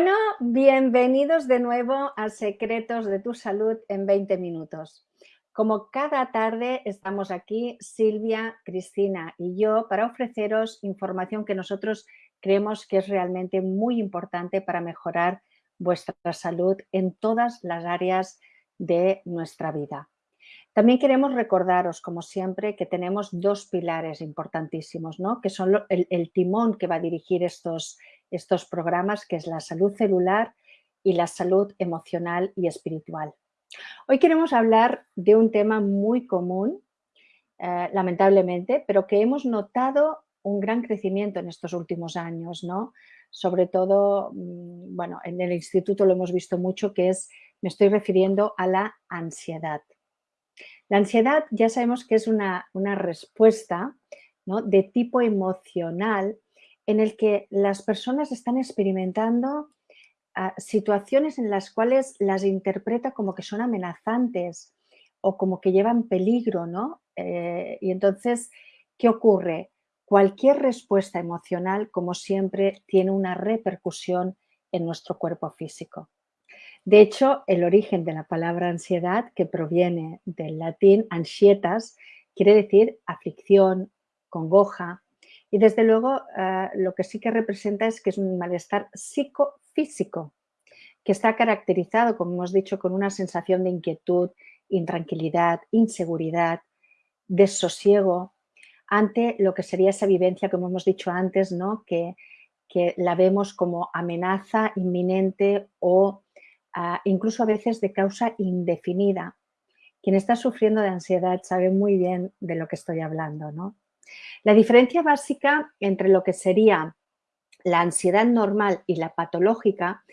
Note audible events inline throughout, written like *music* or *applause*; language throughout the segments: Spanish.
Bueno, bienvenidos de nuevo a Secretos de tu Salud en 20 minutos. Como cada tarde estamos aquí, Silvia, Cristina y yo, para ofreceros información que nosotros creemos que es realmente muy importante para mejorar vuestra salud en todas las áreas de nuestra vida. También queremos recordaros, como siempre, que tenemos dos pilares importantísimos, ¿no? que son el, timón que va a dirigir estos, estos programas, que es la salud celular y la salud emocional y espiritual. Hoy queremos hablar de un tema muy común, eh, lamentablemente, pero que hemos notado un gran crecimiento en estos últimos años, ¿no? Sobre todo, mm, bueno, en el instituto lo hemos visto mucho, que es, me estoy refiriendo a la ansiedad. La ansiedad ya sabemos que es una, una respuesta ¿no? de tipo emocional en el que las personas están experimentando ah, situaciones en las cuales las interpreta como que son amenazantes o como que llevan peligro, ¿no? Eh, y entonces, ¿qué ocurre? Cualquier respuesta emocional, como siempre, tiene una repercusión en nuestro cuerpo físico. De hecho, el origen de la palabra ansiedad, que proviene del latín ansietas, quiere decir aflicción, congoja, y desde luego eh, lo que sí que representa es que es un malestar psicofísico, que está caracterizado, como hemos dicho, con una sensación de inquietud, intranquilidad, inseguridad, desosiego, ante lo que sería esa vivencia, como hemos dicho antes, ¿no? que, que la vemos como amenaza inminente o ah, incluso a veces de causa indefinida. Quien está sufriendo de ansiedad sabe muy bien de lo que estoy hablando. ¿no? La diferencia básica entre lo que sería la ansiedad normal y la patológica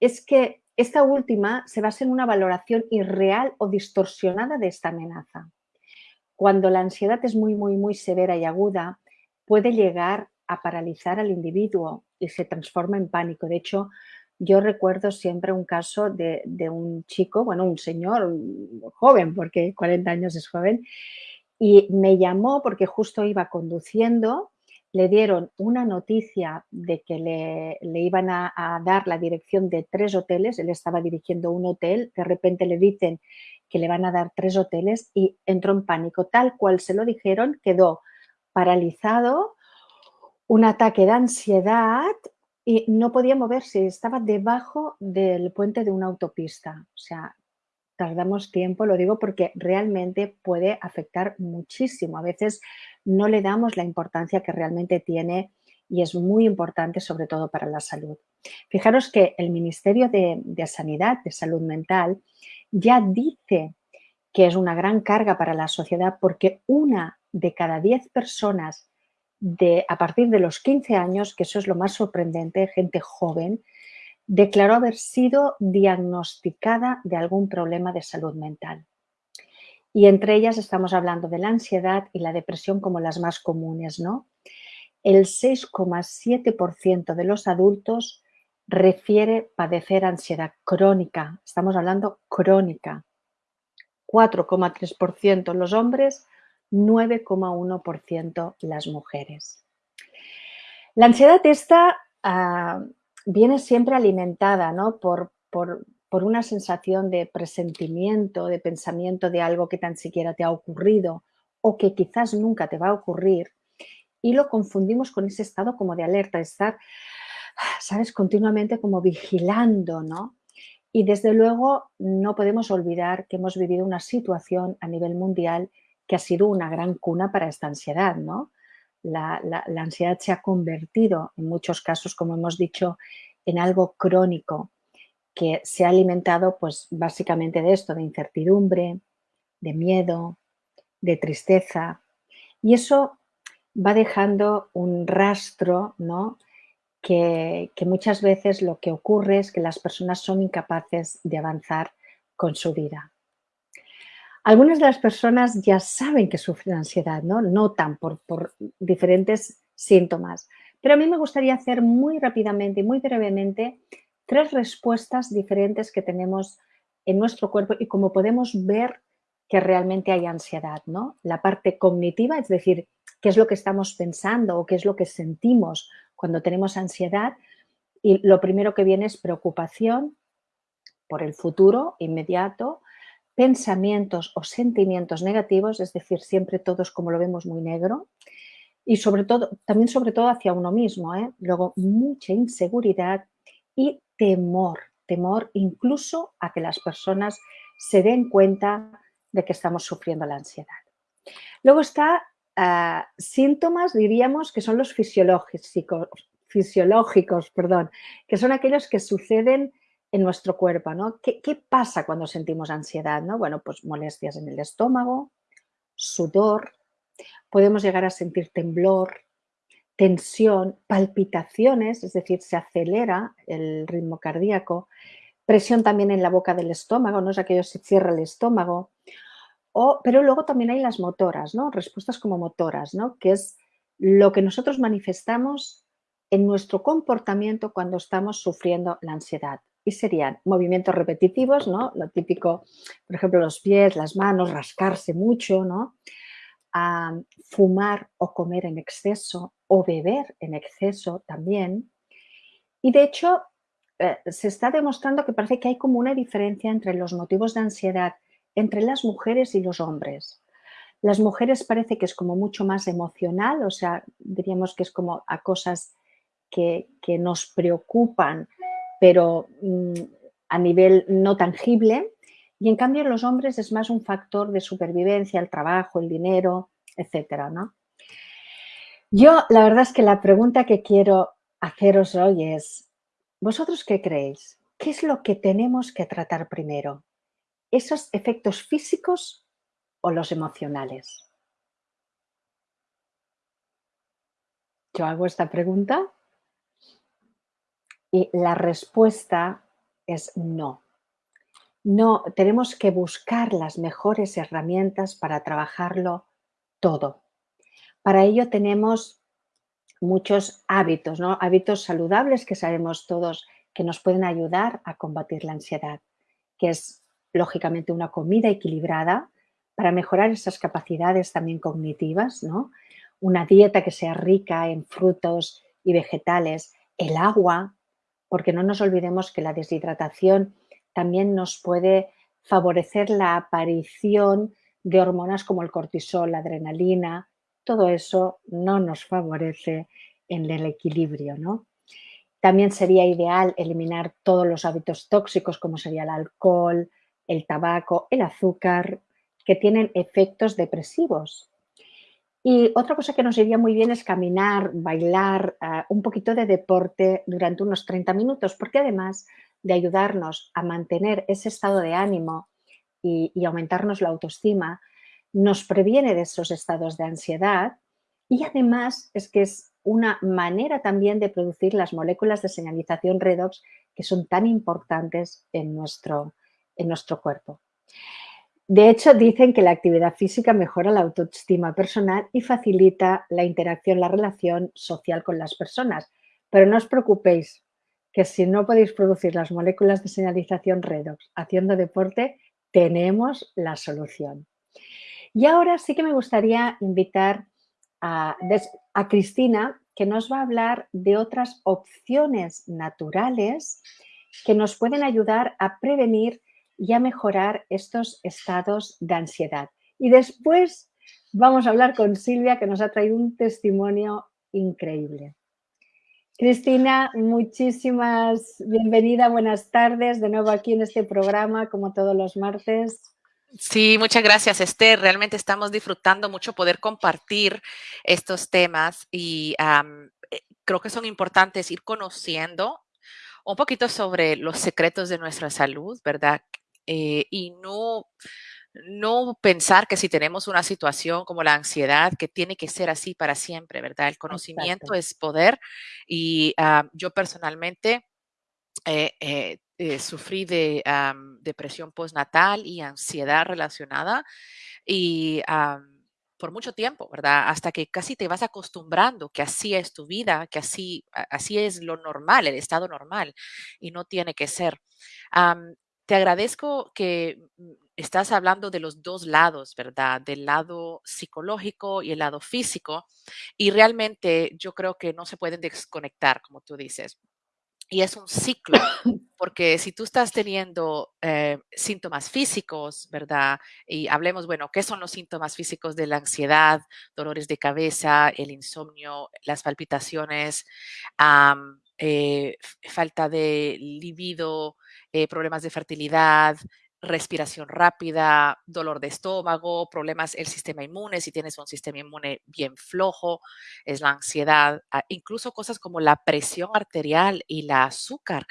es que esta última se basa en una valoración irreal o distorsionada de esta amenaza. Cuando la ansiedad es muy, muy, muy severa y aguda, puede llegar a paralizar al individuo y se transforma en pánico. De hecho, yo recuerdo siempre un caso de, un chico, bueno, un señor joven, porque 40 años es joven, y me llamó porque justo iba conduciendo, le dieron una noticia de que le, iban a, dar la dirección de tres hoteles, él estaba dirigiendo un hotel, de repente le dicen que le van a dar tres hoteles y entró en pánico. Tal cual se lo dijeron, quedó paralizado, un ataque de ansiedad y no podía moverse, estaba debajo del puente de una autopista. O sea, tardamos tiempo, lo digo porque realmente puede afectar muchísimo. A veces no le damos la importancia que realmente tiene y es muy importante sobre todo para la salud. Fijaros que el Ministerio de, Sanidad, de Salud Mental, ya dice que es una gran carga para la sociedad porque una de cada diez personas de, a partir de los 15 años, que eso es lo más sorprendente, gente joven, declaró haber sido diagnosticada de algún problema de salud mental. Y entre ellas estamos hablando de la ansiedad y la depresión como las más comunes, ¿no? El 6,7% de los adultos refiere padecer ansiedad crónica. Estamos hablando crónica. 4,3% los hombres, 9,1% las mujeres. La ansiedad está ah, viene siempre alimentada ¿no? por, por, una sensación de presentimiento, de pensamiento de algo que tan siquiera te ha ocurrido o que quizás nunca te va a ocurrir y lo confundimos con ese estado como de alerta, de estar, sabes, continuamente como vigilando, ¿no? Y desde luego no podemos olvidar que hemos vivido una situación a nivel mundial que ha sido una gran cuna para esta ansiedad, ¿no? la, ansiedad se ha convertido en muchos casos, como hemos dicho, en algo crónico que se ha alimentado pues básicamente de esto, de incertidumbre, de miedo, de tristeza y eso va dejando un rastro ¿no? que, que muchas veces lo que ocurre es que las personas son incapaces de avanzar con su vida. Algunas de las personas ya saben que sufren ansiedad, ¿no? Notan por, diferentes síntomas. Pero a mí me gustaría hacer muy rápidamente y muy brevemente tres respuestas diferentes que tenemos en nuestro cuerpo y cómo podemos ver que realmente hay ansiedad, ¿no? La parte cognitiva, es decir, qué es lo que estamos pensando o qué es lo que sentimos cuando tenemos ansiedad y lo primero que viene es preocupación por el futuro inmediato, pensamientos o sentimientos negativos, es decir, siempre todos como lo vemos muy negro, y sobre todo, también sobre todo hacia uno mismo, ¿eh? luego mucha inseguridad y temor, temor incluso a que las personas se den cuenta de que estamos sufriendo la ansiedad. Luego está ah, síntomas, diríamos, que son los fisiológicos, fisiológicos, perdón, que son aquellos que suceden en nuestro cuerpo, ¿no? ¿Qué, pasa cuando sentimos ansiedad? ¿no? Bueno, pues molestias en el estómago, sudor, podemos llegar a sentir temblor, tensión, palpitaciones, es decir, se acelera el ritmo cardíaco, presión también en la boca del estómago, ¿no? Es aquello que se cierra el estómago. O, pero luego también hay las motoras, ¿no? Respuestas como motoras, ¿no? Que es lo que nosotros manifestamos en nuestro comportamiento cuando estamos sufriendo la ansiedad y serían movimientos repetitivos, ¿no? Lo típico, por ejemplo, los pies, las manos, rascarse mucho, ¿no? fumar o comer en exceso o beber en exceso también. Y de hecho, eh, se está demostrando que parece que hay como una diferencia entre los motivos de ansiedad entre las mujeres y los hombres. Las mujeres parece que es como mucho más emocional, o sea, diríamos que es como a cosas que, que nos preocupan pero mm, a nivel no tangible. Y en cambio los hombres es más un factor de supervivencia, el trabajo, el dinero, etcétera, ¿no? Yo, la verdad es que la pregunta que quiero haceros hoy es, ¿vosotros qué creéis? ¿Qué es lo que tenemos que tratar primero? ¿Esos efectos físicos o los emocionales? Yo hago esta pregunta y la respuesta es no. No, tenemos que buscar las mejores herramientas para trabajarlo todo. Para ello tenemos muchos hábitos, ¿no? hábitos saludables que sabemos todos que nos pueden ayudar a combatir la ansiedad, que es lógicamente una comida equilibrada para mejorar esas capacidades también cognitivas, ¿no? una dieta que sea rica en frutos y vegetales, el agua, porque no nos olvidemos que la deshidratación también nos puede favorecer la aparición de hormonas como el cortisol, la adrenalina, todo eso no nos favorece en el equilibrio. ¿no? También sería ideal eliminar todos los hábitos tóxicos como sería el alcohol, el tabaco, el azúcar, que tienen efectos depresivos y otra cosa que nos iría muy bien es caminar, bailar, ah, un poquito de deporte durante unos 30 minutos, porque además de ayudarnos a mantener ese estado de ánimo y, y aumentarnos la autoestima, nos previene de esos estados de ansiedad y además es que es una manera también de producir las moléculas de señalización redox que son tan importantes en nuestro, en nuestro cuerpo. De hecho, dicen que la actividad física mejora la autoestima personal y facilita la interacción, la relación social con las personas. Pero no os preocupéis, que si no podéis producir las moléculas de señalización redox haciendo deporte, tenemos la solución. Y ahora sí que me gustaría invitar a, a Cristina, que nos va a hablar de otras opciones naturales que nos pueden ayudar a prevenir y a mejorar estos estados de ansiedad. Y después vamos a hablar con Silvia, que nos ha traído un testimonio increíble. Cristina, muchísimas bienvenida, buenas tardes de nuevo aquí en este programa, como todos los martes. Sí, muchas gracias, Esther. Realmente estamos disfrutando mucho poder compartir estos temas y eh, creo que son importantes ir conociendo un poquito sobre los secretos de nuestra salud, ¿verdad? Eh, y no, no pensar que si tenemos una situación como la ansiedad, que tiene que ser así para siempre, ¿verdad? El conocimiento es poder y ah, yo personalmente eh, eh, sufrí de depresión postnatal y ansiedad relacionada y por mucho tiempo, ¿verdad? Hasta que casi te vas acostumbrando que así es tu vida, que así, así es lo normal, el estado normal, y no tiene que ser te agradezco que mm, estás hablando de los dos lados, ¿verdad? Del lado psicológico y el lado físico. Y realmente yo creo que no se pueden desconectar, como tú dices. y es un ciclo, *coughs* porque si tú estás teniendo eh, síntomas físicos, ¿verdad? Y hablemos, bueno, ¿qué son los síntomas físicos de la ansiedad, dolores de cabeza, el insomnio, las palpitaciones, eh, falta de libido, eh, problemas de fertilidad, respiración rápida, dolor de estómago, problemas el sistema inmune, si tienes un sistema inmune bien flojo, es la ansiedad, ah, incluso cosas como la presión arterial y la azúcar.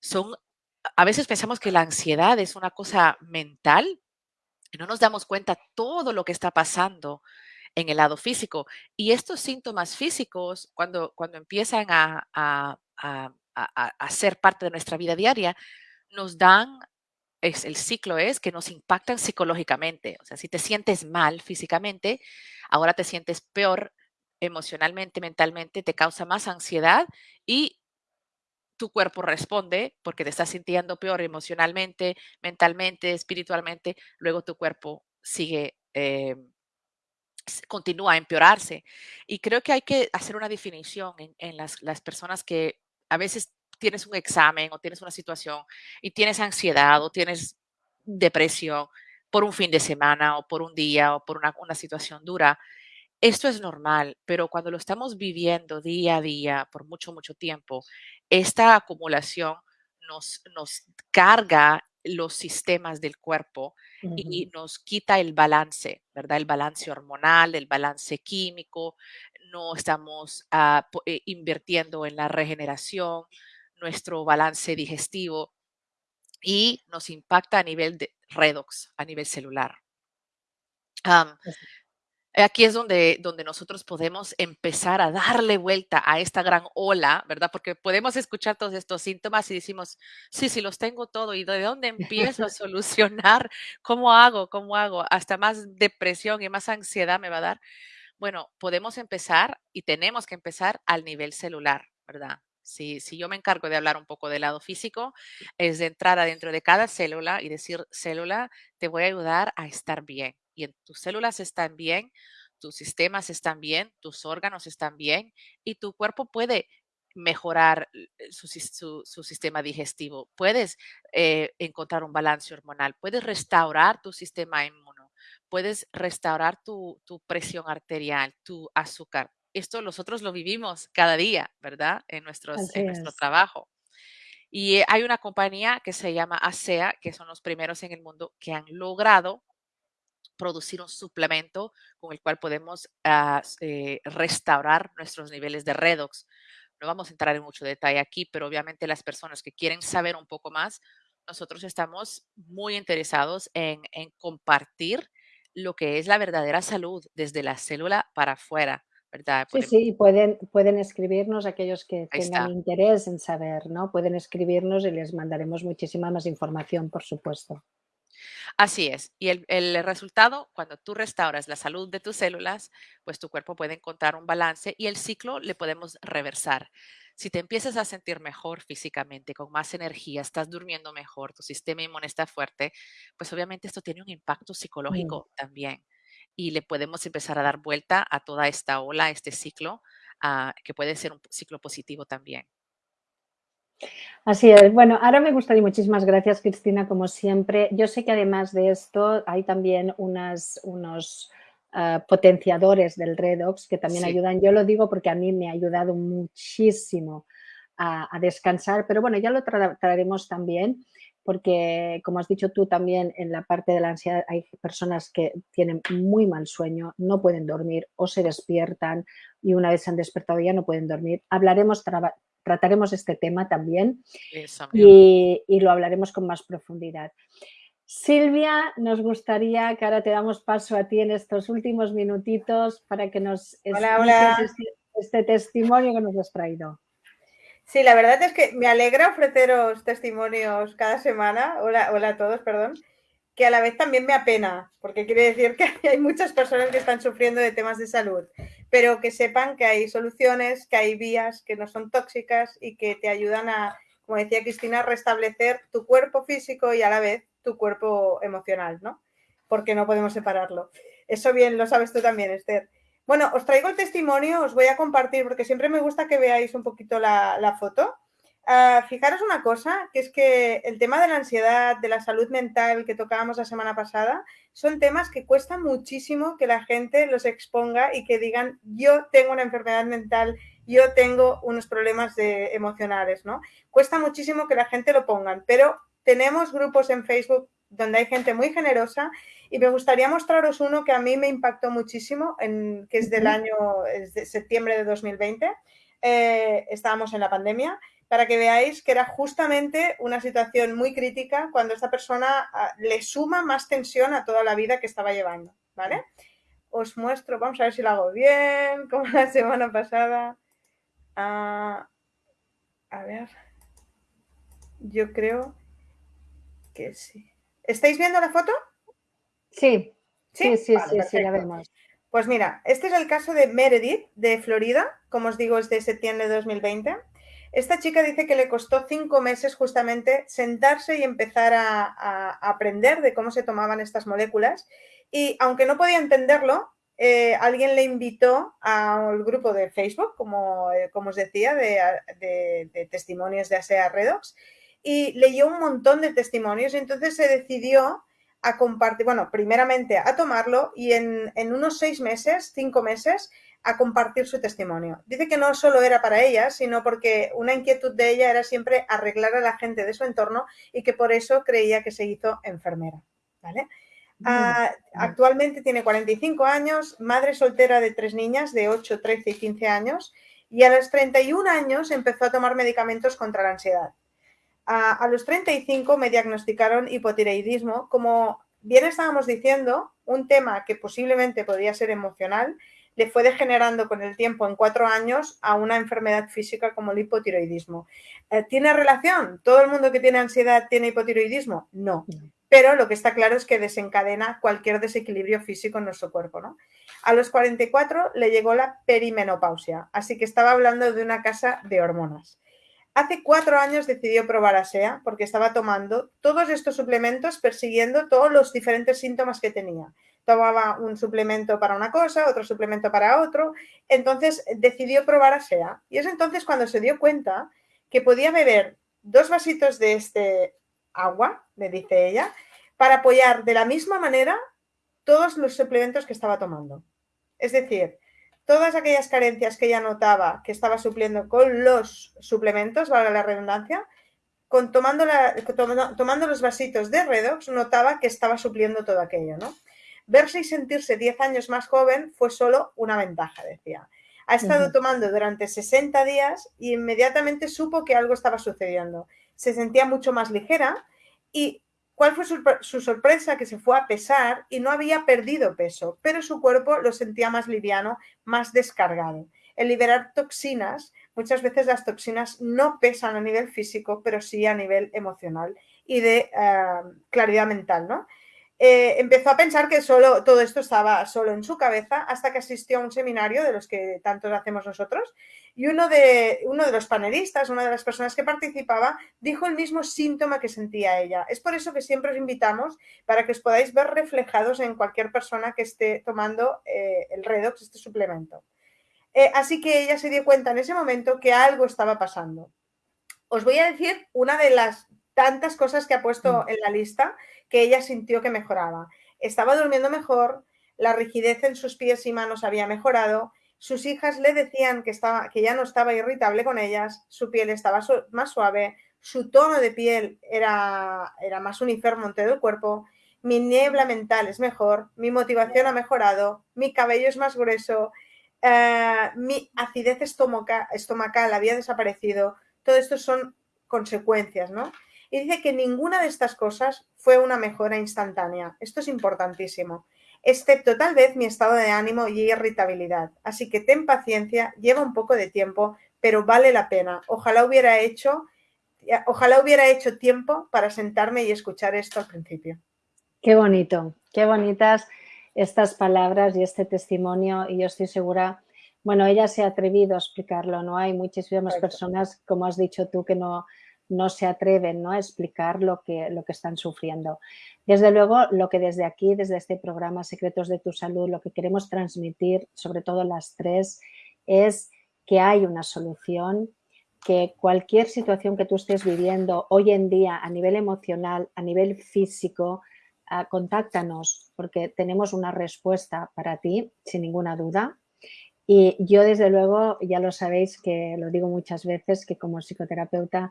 Son, a veces pensamos que la ansiedad es una cosa mental no nos damos cuenta todo lo que está pasando en el lado físico. Y estos síntomas físicos, cuando, cuando empiezan a, a ser parte de nuestra vida diaria, nos dan es, el ciclo es que nos impactan psicológicamente. O sea, si te sientes mal físicamente, ahora te sientes peor emocionalmente, mentalmente, te causa más ansiedad y tu cuerpo responde porque te estás sintiendo peor emocionalmente, mentalmente, espiritualmente, luego tu cuerpo sigue, eh, continúa a empeorarse. Y creo que hay que hacer una definición en, las personas que a veces tienes un examen o tienes una situación y tienes ansiedad o tienes depresión por un fin de semana o por un día o por una, una situación dura, esto es normal, pero cuando lo estamos viviendo día a día por mucho, mucho tiempo, esta acumulación nos, nos carga los sistemas del cuerpo y nos quita el balance, ¿verdad? El balance hormonal, el balance químico, no estamos uh, invirtiendo en la regeneración, nuestro balance digestivo y nos impacta a nivel de redox, a nivel celular. aquí es donde, donde nosotros podemos empezar a darle vuelta a esta gran ola, ¿verdad? Porque podemos escuchar todos estos síntomas y decimos, sí, sí, los tengo todo. ¿Y de dónde empiezo a *laughs* solucionar? ¿Cómo hago? ¿Cómo hago? Hasta más depresión y más ansiedad me va a dar. Bueno, podemos empezar y tenemos que empezar al nivel celular, ¿verdad? Si, yo me encargo de hablar un poco del lado físico, es de entrar adentro de cada célula y decir, célula, te voy a ayudar a estar bien. Y en tus células están bien, tus sistemas están bien, tus órganos están bien y tu cuerpo puede mejorar eh, su, sistema digestivo, puedes eh, encontrar un balance hormonal, puedes restaurar tu sistema inmuno, puedes restaurar tu, tu presión arterial, tu azúcar, esto nosotros lo vivimos cada día, ¿verdad? En, nuestros, en nuestro trabajo. Y eh, hay una compañía que se llama ASEA, que son los primeros en el mundo que han logrado producir un suplemento con el cual podemos ah, eh, restaurar nuestros niveles de redox. No vamos a entrar en mucho detalle aquí, pero obviamente las personas que quieren saber un poco más, nosotros estamos muy interesados en, en compartir lo que es la verdadera salud desde la célula para afuera Sí, sí, pueden, pueden escribirnos aquellos que tengan interés en saber, ¿no? Pueden escribirnos y les mandaremos muchísima más información, por supuesto. Así es. Y el, el, resultado, cuando tú restauras la salud de tus células, pues tu cuerpo puede encontrar un balance y el ciclo le podemos reversar. Si te empiezas a sentir mejor físicamente, con más energía, estás durmiendo mejor, tu sistema inmune está fuerte, pues obviamente esto tiene un impacto mm. psicológico también y le podemos empezar a dar vuelta a toda esta ola, este ciclo, uh, que puede ser un ciclo positivo también. Así es. Bueno, ahora me gustaría, muchísimas gracias Cristina, como siempre. Yo sé que además de esto hay también unas, unos uh, potenciadores del redox que también sí. ayudan. Yo lo digo porque a mí me ha ayudado muchísimo a, a descansar, pero bueno, ya lo tra traeremos también porque como has dicho tú también en la parte de la ansiedad hay personas que tienen muy mal sueño, no pueden dormir o se despiertan y una vez se han despertado ya no pueden dormir. Hablaremos, trataremos este tema también y, y, lo hablaremos con más profundidad. Silvia, nos gustaría que ahora te damos paso a ti en estos últimos minutitos para que nos hola, hola. Este, este testimonio que nos has traído. Sí, la verdad es que me alegra ofreceros testimonios cada semana, hola, hola a todos, perdón, que a la vez también me apena, porque quiere decir que *laughs* hay muchas personas que están sufriendo de temas de salud, pero que sepan que hay soluciones, que hay vías que no son tóxicas y que te ayudan a, como decía Cristina, restablecer tu cuerpo físico y a la vez tu cuerpo emocional, ¿no? Porque no podemos separarlo. Eso bien lo sabes tú también, Esther. Bueno, os traigo el testimonio, os voy a compartir porque siempre me gusta que veáis un poquito la, foto. Ah, fijaros una cosa, que es que el tema de la ansiedad, de la salud mental que tocábamos la semana pasada, son temas que cuesta muchísimo que la gente los exponga y que digan, yo tengo una enfermedad mental, yo tengo unos problemas emocionales, ¿no? Cuesta muchísimo que la gente lo pongan, pero tenemos grupos en Facebook donde hay gente muy generosa y me gustaría mostraros uno que a mí me impactó muchísimo, en, que es del año es de septiembre de 2020. Eh, estábamos en la pandemia para que veáis que era justamente una situación muy crítica cuando esta persona ah, le suma más tensión a toda la vida que estaba llevando, ¿vale? Os muestro, vamos a ver si lo hago bien, *laughs* como la semana pasada. Ah, a ver, yo creo que sí. ¿Estáis viendo la foto? Sí, sí, sí, sí, sí, la vemos. Pues mira, este es el caso de Meredith, de Florida, como os digo, es de septiembre de 2020. Esta chica dice que le costó cinco meses justamente sentarse y empezar a, aprender de cómo se tomaban estas moléculas y aunque no podía entenderlo, eh, alguien le invitó al grupo de Facebook, como, eh, como os decía, de, testimonios de ASEA Redox y leyó un montón de testimonios y entonces se decidió a compartir, bueno, primeramente a tomarlo y en, en unos seis meses, cinco meses, a compartir su testimonio. Dice que no solo era para ella, sino porque una inquietud de ella era siempre arreglar a la gente de su entorno y que por eso creía que se hizo enfermera. ¿vale? Ah, actualmente tiene 45 años, madre soltera de tres niñas de 8, 13 y 15 años y a los 31 años empezó a tomar medicamentos contra la ansiedad. A los 35 me diagnosticaron hipotiroidismo, como bien estábamos diciendo, un tema que posiblemente podría ser emocional le fue degenerando con el tiempo en cuatro años a una enfermedad física como el hipotiroidismo. Eh, ¿Tiene relación? ¿Todo el mundo que tiene ansiedad tiene hipotiroidismo? No. Pero lo que está claro es que desencadena cualquier desequilibrio físico en nuestro cuerpo. ¿no? A los 44 le llegó la perimenopausia, así que estaba hablando de una casa de hormonas. Hace cuatro años decidió probar ASEA porque estaba tomando todos estos suplementos persiguiendo todos los diferentes síntomas que tenía tomaba un suplemento para una cosa, otro suplemento para otro, entonces decidió probar a SEA. Y es entonces cuando se dio cuenta que podía beber dos vasitos de este agua, le dice ella, para apoyar de la misma manera todos los suplementos que estaba tomando. Es decir, todas aquellas carencias que ella notaba que estaba supliendo con los suplementos, valga la redundancia, con tomando, tomando los vasitos de Redox, notaba que estaba supliendo todo aquello, ¿no? Verse y sentirse 10 años más joven fue solo una ventaja, decía. Ha estado tomando durante 60 días y inmediatamente supo que algo estaba sucediendo. Se sentía mucho más ligera y ¿cuál fue su, sorpresa? Que se fue a pesar y no había perdido peso, pero su cuerpo lo sentía más liviano, más descargado. El liberar toxinas, muchas veces las toxinas no pesan a nivel físico, pero sí a nivel emocional y de eh, claridad mental, ¿no? Eh, empezó a pensar que solo todo esto estaba solo en su cabeza hasta que asistió a un seminario de los que tantos hacemos nosotros y uno de, uno de los panelistas, una de las personas que participaba, dijo el mismo síntoma que sentía ella. Es por eso que siempre os invitamos para que os podáis ver reflejados en cualquier persona que esté tomando eh, el Redox, este suplemento. Eh, así que ella se dio cuenta en ese momento que algo estaba pasando. Os voy a decir una de las tantas cosas que ha puesto mm. en la lista que ella sintió que mejoraba. Estaba durmiendo mejor, la rigidez en sus pies y manos había mejorado, sus hijas le decían que, estaba, que ya no estaba irritable con ellas, su piel estaba más suave, su tono de piel era, era más uniforme en todo el cuerpo, mi niebla mental es mejor, mi motivación ha mejorado, mi cabello es más grueso, eh, mi acidez estomacal había desaparecido. Todo esto son consecuencias, ¿no? Y dice que ninguna de estas cosas fue una mejora instantánea. Esto es importantísimo. Excepto tal vez mi estado de ánimo y irritabilidad. Así que ten paciencia, lleva un poco de tiempo, pero vale la pena. Ojalá hubiera hecho, ojalá hubiera hecho tiempo para sentarme y escuchar esto al principio. Qué bonito, qué bonitas estas palabras y este testimonio y yo estoy segura, bueno, ella se ha atrevido a explicarlo, ¿no? Hay muchísimas personas, como has dicho tú, que no, no se atreven ¿no? a explicar lo que, lo que están sufriendo. Desde luego, lo que desde aquí, desde este programa Secretos de tu Salud, lo que queremos transmitir, sobre todo las tres, es que hay una solución, que cualquier situación que tú estés viviendo hoy en día a nivel emocional, a nivel físico, ah, contáctanos porque tenemos una respuesta para ti, sin ninguna duda. Y yo, desde luego, ya lo sabéis que lo digo muchas veces, que como psicoterapeuta,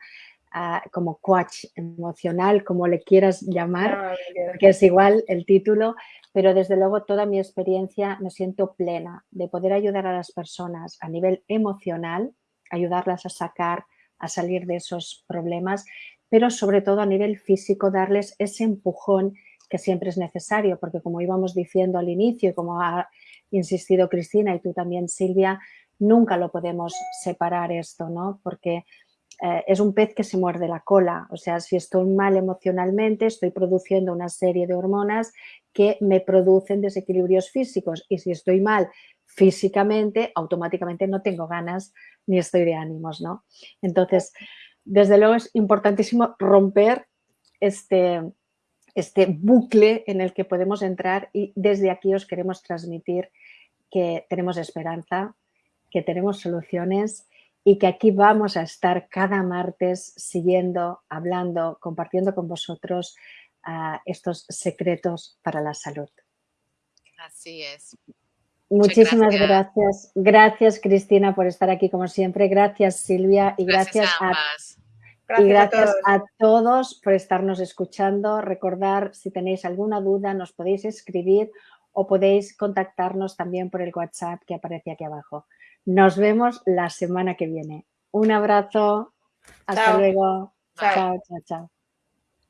como coach emocional, como le quieras llamar, ah, que es igual el título, pero desde luego toda mi experiencia me siento plena de poder ayudar a las personas a nivel emocional, ayudarlas a sacar, a salir de esos problemas, pero sobre todo a nivel físico darles ese empujón que siempre es necesario, porque como íbamos diciendo al inicio y como ha insistido Cristina y tú también Silvia, nunca lo podemos separar esto, ¿no? Porque eh, es un pez que se muerde la cola, o sea, si estoy mal emocionalmente, estoy produciendo una serie de hormonas que me producen desequilibrios físicos y si estoy mal físicamente, automáticamente no tengo ganas ni estoy de ánimos, ¿no? Entonces, desde luego es importantísimo romper este, este bucle en el que podemos entrar y desde aquí os queremos transmitir que tenemos esperanza, que tenemos soluciones y que aquí vamos a estar cada martes siguiendo, hablando, compartiendo con vosotros uh, estos secretos para la salud. Así es. Muchísimas gracias. gracias. Cristina, por estar aquí como siempre. Gracias, Silvia. Y gracias, a, y gracias a todos por estarnos escuchando. Recordar, si tenéis alguna duda, nos podéis escribir o podéis contactarnos también por el WhatsApp que aparece aquí abajo. Nos vemos la semana que viene. Un abrazo. Hasta luego. chao, chao. chao.